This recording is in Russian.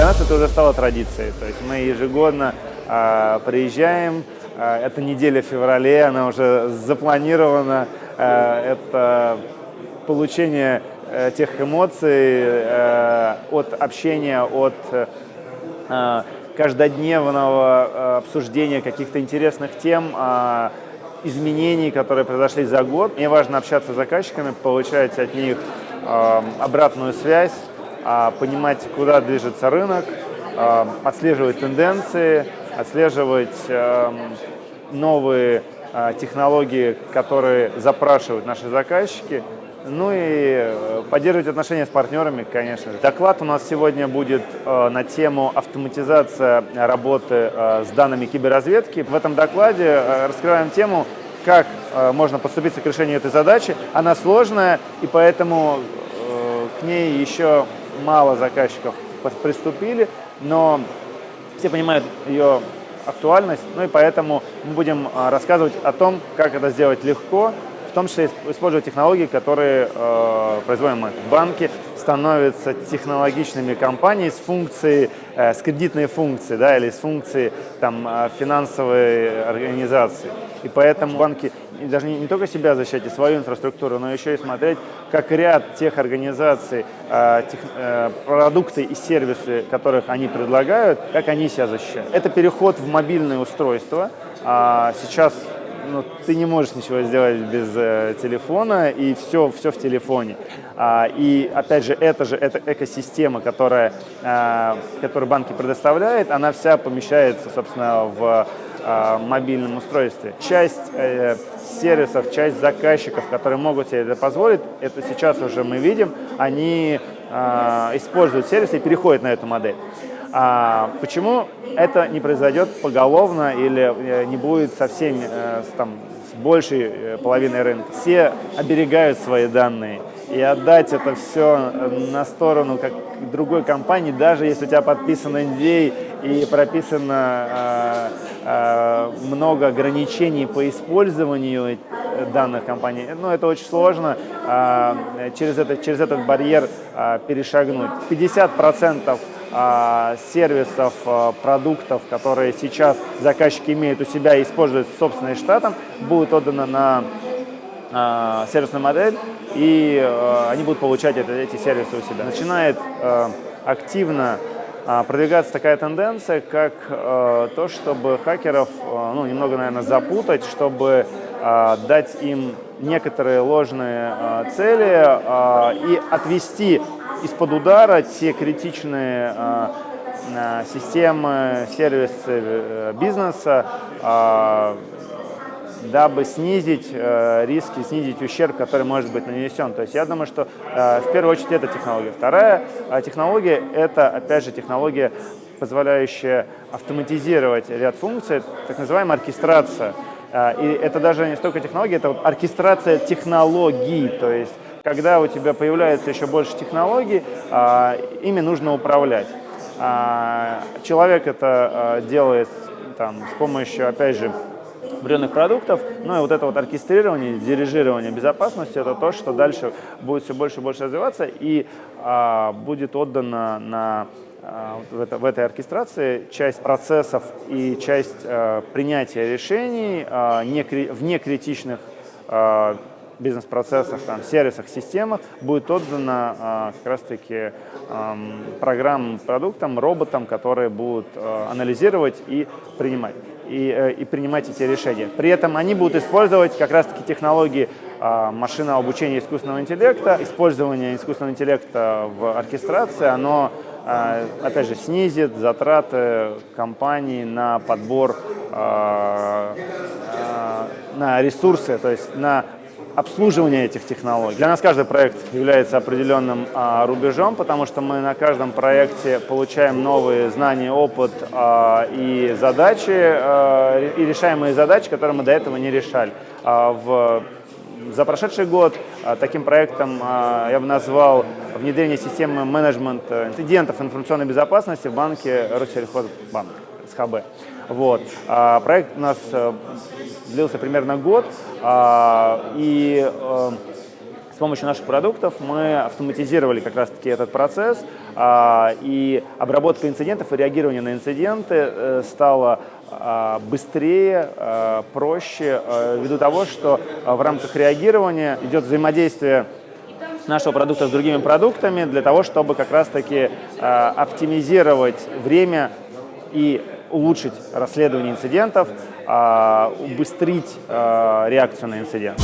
это уже стало традицией. То есть мы ежегодно а, приезжаем, а, это неделя в феврале, она уже запланирована, а, это получение а, тех эмоций а, от общения, от а, каждодневного а, обсуждения каких-то интересных тем, изменений, которые произошли за год. Мне важно общаться с заказчиками, получать от них э, обратную связь, э, понимать, куда движется рынок, э, отслеживать тенденции, отслеживать э, новые э, технологии, которые запрашивают наши заказчики, ну и поддерживать отношения с партнерами, конечно же. Доклад у нас сегодня будет э, на тему автоматизация работы э, с данными киберразведки. В этом докладе э, раскрываем тему, как э, можно поступиться к решению этой задачи. Она сложная, и поэтому э, к ней еще мало заказчиков приступили, но все понимают ее актуальность, ну и поэтому мы будем э, рассказывать о том, как это сделать легко, в том числе используя технологии, которые э, производим мы. Банки становятся технологичными компаниями с функцией, э, с кредитной функцией, да, или с функцией там, э, финансовой организации. И поэтому банки должны не только себя защищать и свою инфраструктуру, но еще и смотреть, как ряд тех организаций, э, тех, э, продукты и сервисы, которых они предлагают, как они себя защищают. Это переход в мобильное устройство. А сейчас ну, ты не можешь ничего сделать без э, телефона, и все, все в телефоне. А, и опять же, это же эта экосистема, которая, а, которую банки предоставляют, она вся помещается, собственно, в а, мобильном устройстве. Часть э, сервисов, часть заказчиков, которые могут себе это позволить, это сейчас уже мы видим, они а, используют сервисы и переходят на эту модель. А почему это не произойдет поголовно или э, не будет со всеми, э, там, с большей э, половиной рынка? Все оберегают свои данные, и отдать это все на сторону как другой компании, даже если у тебя подписан NDA и прописано э, э, много ограничений по использованию данных компаний, ну, это очень сложно э, через, это, через этот барьер э, перешагнуть. 50% а, сервисов, а, продуктов, которые сейчас заказчики имеют у себя и используют в собственным штатом, будет отдано на а, сервисную модель, и они будут получать эти сервисы у себя. Начинает активно продвигаться такая тенденция, как то, чтобы хакеров ну, немного, наверное, запутать, чтобы дать им некоторые ложные цели и отвести из-под удара те критичные а, а, системы, сервисы э, бизнеса, а, дабы снизить э, риски, снизить ущерб, который может быть нанесен. То есть я думаю, что э, в первую очередь это технология. Вторая технология – это, опять же, технология, позволяющая автоматизировать ряд функций, так называемая оркестрация. И это даже не столько технология, это вот оркестрация технологий, то есть когда у тебя появляется еще больше технологий, а, ими нужно управлять. А, человек это а, делает там, с помощью, опять же, определенных продуктов. Ну и вот это вот оркестрирование, дирижирование безопасности, это то, что дальше будет все больше и больше развиваться и а, будет отдано на а, в, это, в этой оркестрации часть процессов и часть а, принятия решений а, не, в некритичных а, бизнес-процессах, там, сервисах, системах будет отдано а, как раз-таки программам, продуктам, роботам, которые будут а, анализировать и принимать, и, а, и принимать эти решения. При этом они будут использовать как раз-таки технологии а, машинного обучения искусственного интеллекта. Использование искусственного интеллекта в оркестрации, оно опять же, снизит затраты компании на подбор, на ресурсы, то есть на обслуживания этих технологий. Для нас каждый проект является определенным а, рубежом, потому что мы на каждом проекте получаем новые знания, опыт а, и задачи, а, и решаемые задачи, которые мы до этого не решали. А, в, за прошедший год а, таким проектом а, я бы назвал внедрение системы менеджмента инцидентов информационной безопасности в банке Россельхозбанк, СХБ. Вот. А, проект у нас э, длился примерно год, а, и э, помощью наших продуктов мы автоматизировали как раз-таки этот процесс, а, и обработка инцидентов и реагирование на инциденты э, стало а, быстрее, а, проще, ввиду того, что в рамках реагирования идет взаимодействие нашего продукта с другими продуктами для того, чтобы как раз-таки оптимизировать время и улучшить расследование инцидентов, убыстрить реакцию на инцидент.